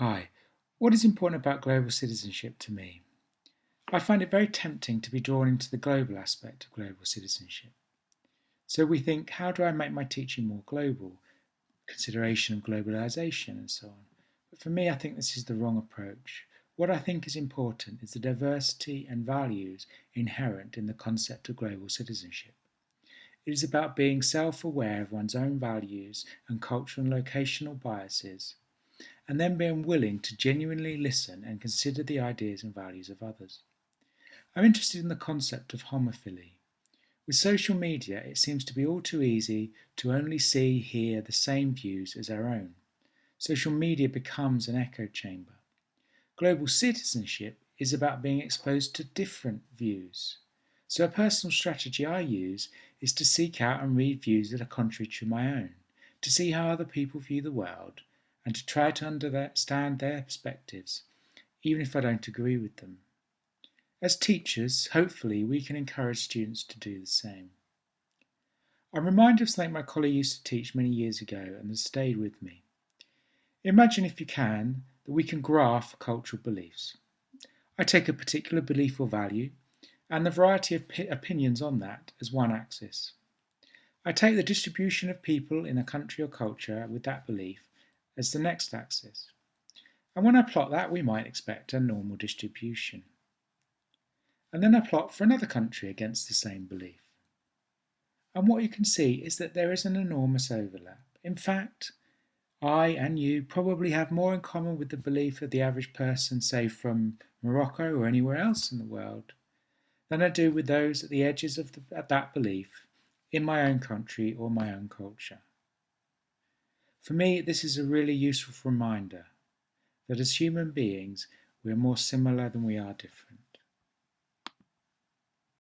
Hi, what is important about global citizenship to me? I find it very tempting to be drawn into the global aspect of global citizenship. So we think, how do I make my teaching more global? Consideration of globalization and so on. But for me, I think this is the wrong approach. What I think is important is the diversity and values inherent in the concept of global citizenship. It is about being self-aware of one's own values and cultural and locational biases and then being willing to genuinely listen and consider the ideas and values of others. I'm interested in the concept of homophily. With social media, it seems to be all too easy to only see, hear the same views as our own. Social media becomes an echo chamber. Global citizenship is about being exposed to different views. So a personal strategy I use is to seek out and read views that are contrary to my own, to see how other people view the world, and to try to understand their perspectives, even if I don't agree with them. As teachers, hopefully, we can encourage students to do the same. I'm reminded of something my colleague used to teach many years ago and has stayed with me. Imagine, if you can, that we can graph cultural beliefs. I take a particular belief or value and the variety of opinions on that as one axis. I take the distribution of people in a country or culture with that belief as the next axis. And when I plot that, we might expect a normal distribution. And then I plot for another country against the same belief. And what you can see is that there is an enormous overlap. In fact, I and you probably have more in common with the belief of the average person, say from Morocco or anywhere else in the world, than I do with those at the edges of the, that belief in my own country or my own culture. For me, this is a really useful reminder that as human beings, we are more similar than we are different.